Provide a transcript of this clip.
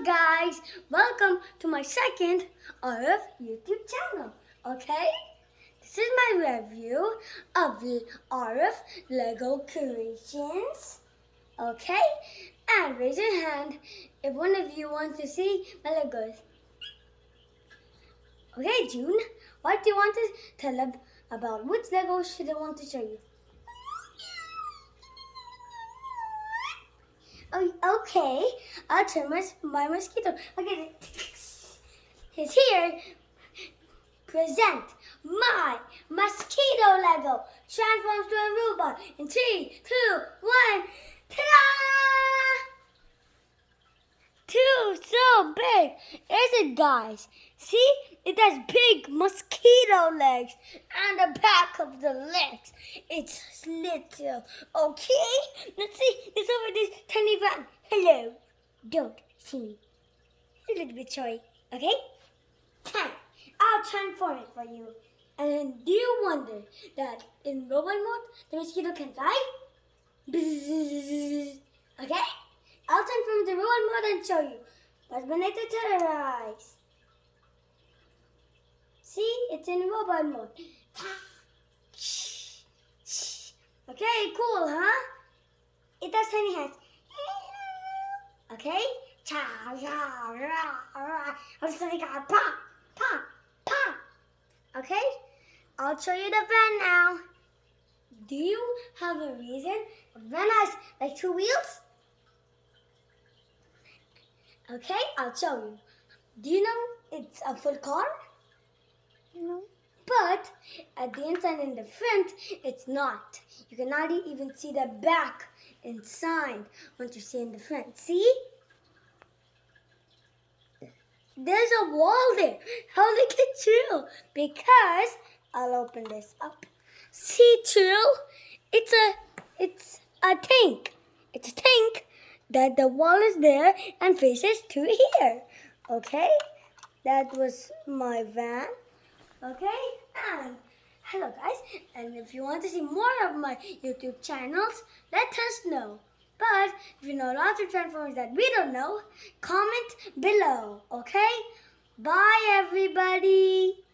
Guys, welcome to my second RF YouTube channel, okay? This is my review of the RF Lego creations, okay? And raise your hand if one of you wants to see my Legos. Okay, June, what do you want to tell about? Which Legos should I want to show you? Oh, okay, I'll turn my, my mosquito. Okay, he's here. Present my mosquito Lego. Transforms to a robot in three, two, one. Ta-da! Big. Is it, guys? See, it has big mosquito legs and the back of the legs. It's little. Okay, let's see. It's over this tiny van. Hello. Don't see me. It's a little bit shy. Okay? Time. I'll transform it for you. And do you wonder that in robot mode, the mosquito can fly? Okay? I'll transform the robot mode and show you. But when it terrorize. See, it's in robot mode. Okay, cool, huh? It does tiny hands. Okay? Cha, ra, ra, ra. I'm just like, pa, pa, pa. Okay? I'll show you the van now. Do you have a reason? Van has like two wheels? Okay, I'll show you. Do you know it's a full car? No. But at the inside and the front, it's not. You cannot even see the back inside once you see in the front. See? There's a wall there. How did it get through? Because I'll open this up. See through? It's a it's a tank. It's a tank that the wall is there and faces to here. Okay? That was my van. Okay? And hello guys. And if you want to see more of my YouTube channels, let us know. But if you know lots of transformers that we don't know, comment below. Okay? Bye everybody.